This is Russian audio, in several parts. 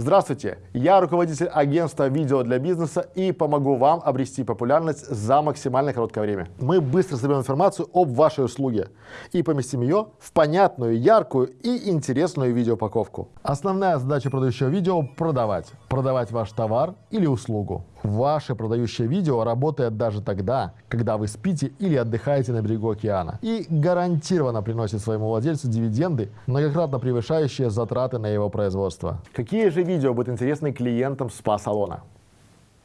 Здравствуйте, я руководитель агентства видео для бизнеса и помогу вам обрести популярность за максимально короткое время. Мы быстро соберем информацию об вашей услуге и поместим ее в понятную, яркую и интересную видеоупаковку. Основная задача продающего видео – продавать. Продавать ваш товар или услугу. Ваше продающее видео работает даже тогда, когда вы спите или отдыхаете на берегу океана и гарантированно приносит своему владельцу дивиденды, многократно превышающие затраты на его производство. Какие же видео будут интересны клиентам спа-салона?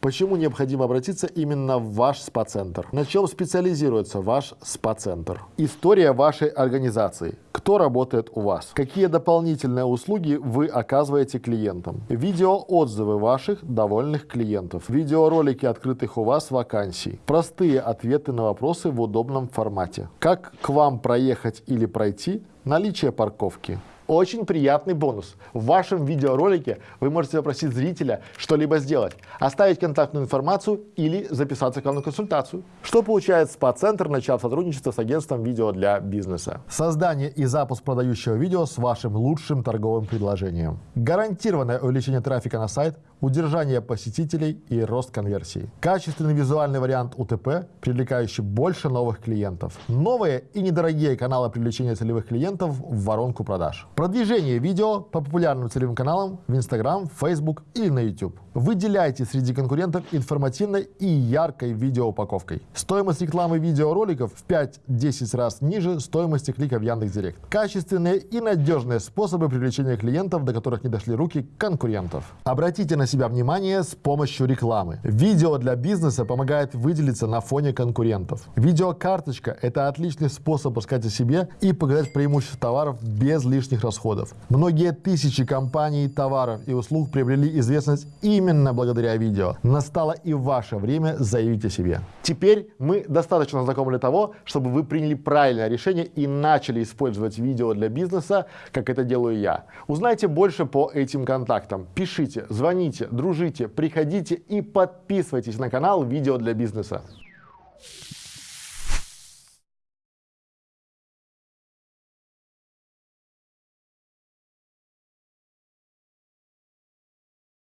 Почему необходимо обратиться именно в ваш спа-центр? На чем специализируется ваш спа-центр? История вашей организации. Кто работает у вас? Какие дополнительные услуги вы оказываете клиентам? Видеоотзывы ваших довольных клиентов. Видеоролики открытых у вас вакансий. Простые ответы на вопросы в удобном формате. Как к вам проехать или пройти? Наличие парковки. Очень приятный бонус. В вашем видеоролике вы можете попросить зрителя что-либо сделать, оставить контактную информацию или записаться к вам на консультацию. Что получает СПА-центр, начав сотрудничество с агентством видео для бизнеса? Создание и запуск продающего видео с вашим лучшим торговым предложением. Гарантированное увеличение трафика на сайт, удержание посетителей и рост конверсии. Качественный визуальный вариант УТП, привлекающий больше новых клиентов. Новые и недорогие каналы привлечения целевых клиентов в воронку продаж. Продвижение видео по популярным целевым каналам в Instagram, Facebook или на YouTube. Выделяйте среди конкурентов информативной и яркой видеоупаковкой. Стоимость рекламы видеороликов в 5-10 раз ниже стоимости клика в Яндекс.Директ. Качественные и надежные способы привлечения клиентов, до которых не дошли руки конкурентов. Обратите на себя внимание с помощью рекламы. Видео для бизнеса помогает выделиться на фоне конкурентов. Видеокарточка – это отличный способ рассказать о себе и показать преимущества товаров без лишних расходов. Многие тысячи компаний, товаров и услуг приобрели известность именно благодаря видео. Настало и ваше время заявить о себе. Теперь мы достаточно знакомы для того, чтобы вы приняли правильное решение и начали использовать видео для бизнеса, как это делаю я. Узнайте больше по этим контактам. Пишите, звоните, дружите, приходите и подписывайтесь на канал «Видео для бизнеса».